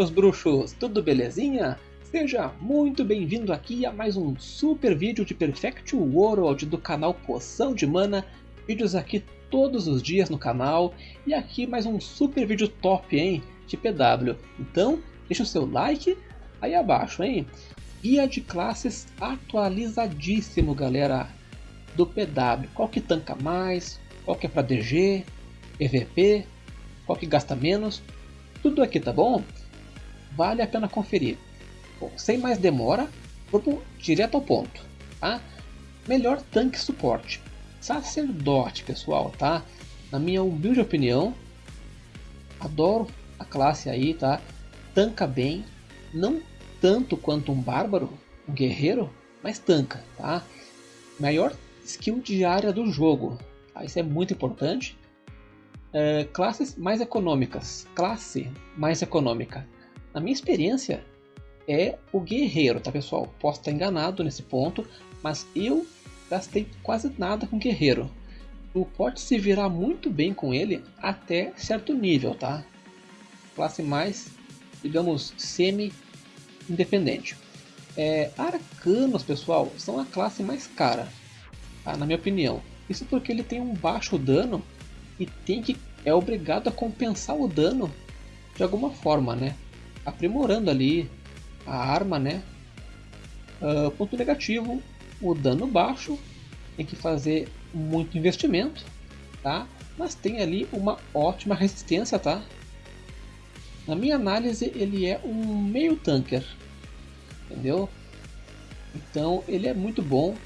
meus bruxos, tudo belezinha? Seja muito bem-vindo aqui a mais um super vídeo de Perfect World do canal Poção de Mana. Vídeos aqui todos os dias no canal e aqui mais um super vídeo top, hein, de PW. Então, deixa o seu like aí abaixo, hein? Guia de classes atualizadíssimo, galera, do PW. Qual que tanca mais, qual que é para DG, EVP, qual que gasta menos, tudo aqui, tá bom? Vale a pena conferir. Bom, sem mais demora, vamos direto ao ponto, tá? Melhor tanque suporte. Sacerdote, pessoal, tá? Na minha humilde opinião, adoro a classe aí, tá? Tanca bem, não tanto quanto um bárbaro, um guerreiro, mas tanca, tá? Maior skill diária do jogo, tá? Isso é muito importante. É, classes mais econômicas. Classe mais econômica. Na minha experiência, é o guerreiro, tá pessoal? Posso estar enganado nesse ponto, mas eu gastei quase nada com guerreiro. Tu pode se virar muito bem com ele até certo nível, tá? Classe mais, digamos, semi-independente. É, arcanos, pessoal, são a classe mais cara, tá? na minha opinião. Isso porque ele tem um baixo dano e tem que é obrigado a compensar o dano de alguma forma, né? Aprimorando ali a arma, né? Uh, ponto negativo, o dano baixo, tem que fazer muito investimento, tá? Mas tem ali uma ótima resistência, tá? Na minha análise, ele é um meio tanker, entendeu? Então ele é muito bom,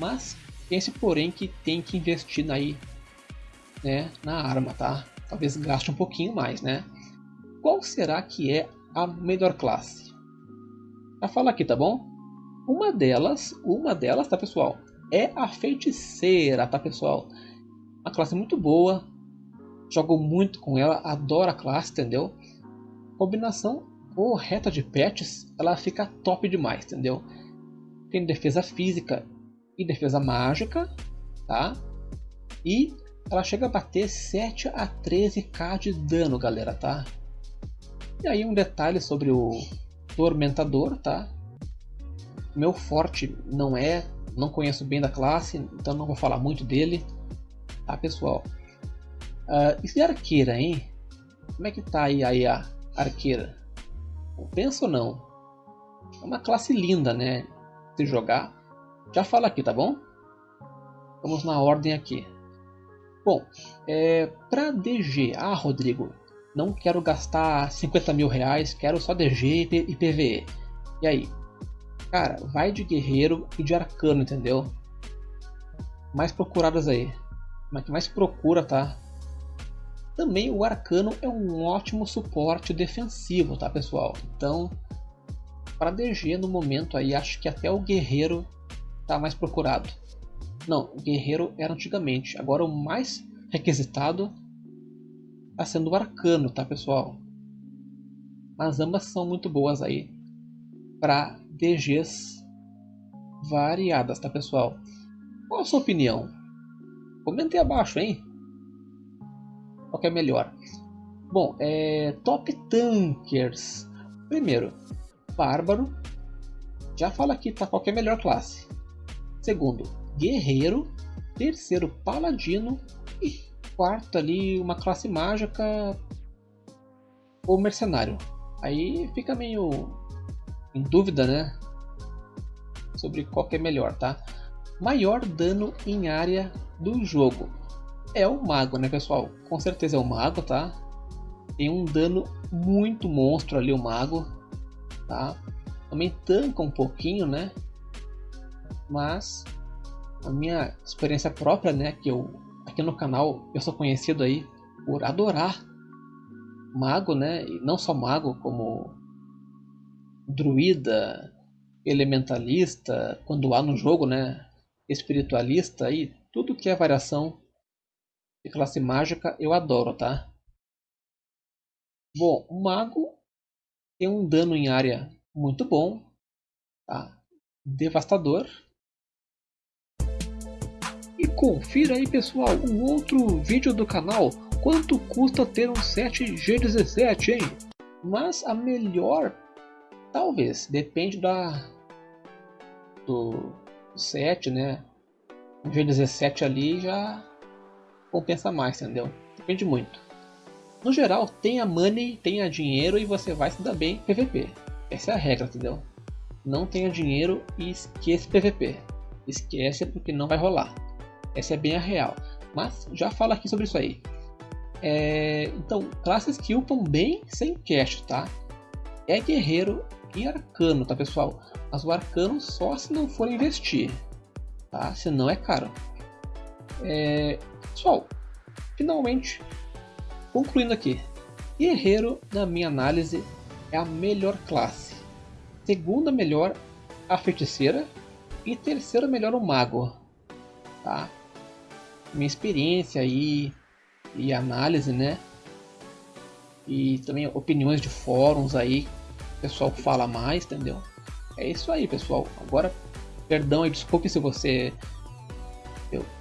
mas pense porém que tem que investir aí né, na arma, tá? Talvez gaste um pouquinho mais, né? Qual será que é a melhor classe? Já fala aqui, tá bom? Uma delas, uma delas, tá pessoal? É a feiticeira, tá pessoal? Uma classe muito boa, jogo muito com ela, adoro a classe, entendeu? Combinação correta de pets, ela fica top demais, entendeu? Tem defesa física e defesa mágica, tá? E ela chega a bater 7 a 13k de dano, galera, tá? E aí um detalhe sobre o Tormentador, tá? Meu forte não é, não conheço bem da classe, então não vou falar muito dele, tá pessoal? Uh, e arqueira, hein? Como é que tá aí, aí a arqueira? Pensa ou não? É uma classe linda, né? Se jogar. Já fala aqui, tá bom? Vamos na ordem aqui. Bom, é, para DG, ah Rodrigo, não quero gastar 50 mil reais, quero só DG e PVE. E aí? Cara, vai de guerreiro e de arcano, entendeu? Mais procuradas aí. Mas que mais procura, tá? Também o arcano é um ótimo suporte defensivo, tá pessoal? Então, para DG no momento aí, acho que até o guerreiro tá mais procurado. Não, o guerreiro era antigamente. Agora o mais requisitado sendo o arcano, tá pessoal? Mas ambas são muito boas aí para DGs variadas, tá pessoal? Qual a sua opinião? Comente aí abaixo, hein? Qual que é melhor? Bom, é top tankers. Primeiro, bárbaro. Já fala aqui, tá? Qual que é melhor classe? Segundo, guerreiro, terceiro paladino quarto ali uma classe mágica ou mercenário. Aí fica meio em dúvida, né? Sobre qual que é melhor, tá? Maior dano em área do jogo. É o mago, né, pessoal? Com certeza é o mago, tá? Tem um dano muito monstro ali o mago, tá? Também tanca um pouquinho, né? Mas a minha experiência própria, né, que eu aqui no canal eu sou conhecido aí por adorar mago, né, e não só mago, como druida, elementalista, quando há no jogo, né, espiritualista e tudo que é variação de classe mágica eu adoro, tá? Bom, o mago tem um dano em área muito bom, tá? Devastador, e confira aí pessoal, o outro vídeo do canal, quanto custa ter um 7G17, hein? Mas a melhor, talvez, depende da do set, né? O G17 ali já compensa mais, entendeu? Depende muito. No geral, tenha money, tenha dinheiro e você vai se dar bem PVP. Essa é a regra, entendeu? Não tenha dinheiro e esqueça PVP. Esquece porque não vai rolar. Essa é bem a real. Mas já falo aqui sobre isso aí. É, então, classes que upam bem sem cash, tá? É guerreiro e arcano, tá pessoal? Mas o arcano só se não for investir, tá? Senão é caro. É, pessoal, finalmente, concluindo aqui. Guerreiro, na minha análise, é a melhor classe. Segunda melhor, a feiticeira. E terceira melhor, o mago. Tá? Minha experiência aí e análise, né? E também opiniões de fóruns aí, o pessoal fala mais, entendeu? É isso aí, pessoal. Agora, perdão e desculpe se você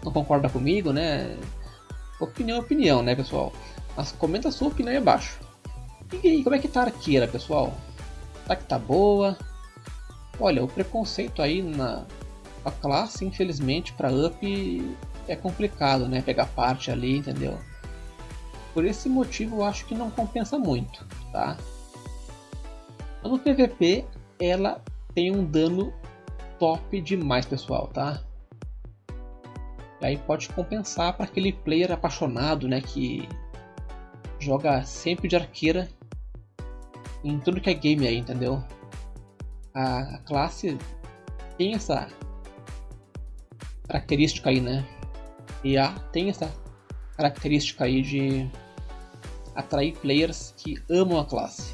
não concorda comigo, né? Opinião é opinião, né, pessoal? Mas comenta a sua opinião aí abaixo. E aí, como é que tá a arqueira, pessoal? Será que tá boa? Olha, o preconceito aí na a classe, infelizmente, para up é complicado, né? Pegar parte ali, entendeu? Por esse motivo eu acho que não compensa muito, tá? No PVP ela tem um dano top demais, pessoal, tá? E aí pode compensar para aquele player apaixonado, né, que joga sempre de arqueira em tudo que é game aí, entendeu? A, classe tem essa característica aí, né? E a tem essa característica aí de atrair players que amam a classe.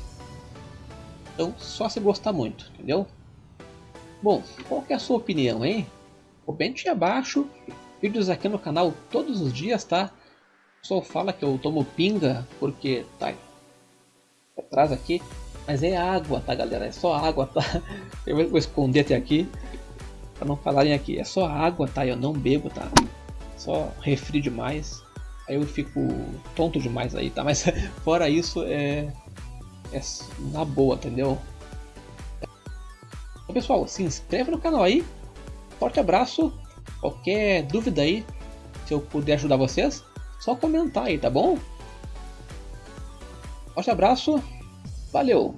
Então, só se gostar muito, entendeu? Bom, qual que é a sua opinião, hein? Comente abaixo, vídeos aqui no canal todos os dias, tá? O pessoal fala que eu tomo pinga porque tá atrás aqui, mas é água, tá galera? É só água, tá? Eu vou esconder até aqui para não falarem aqui. É só água, tá? Eu não bebo, tá? Só refri demais aí eu fico tonto demais aí, tá? Mas fora isso, é, é na boa, entendeu? Então, pessoal, se inscreve no canal aí. Forte abraço. Qualquer dúvida aí, se eu puder ajudar vocês, só comentar aí, tá bom? Forte abraço. Valeu!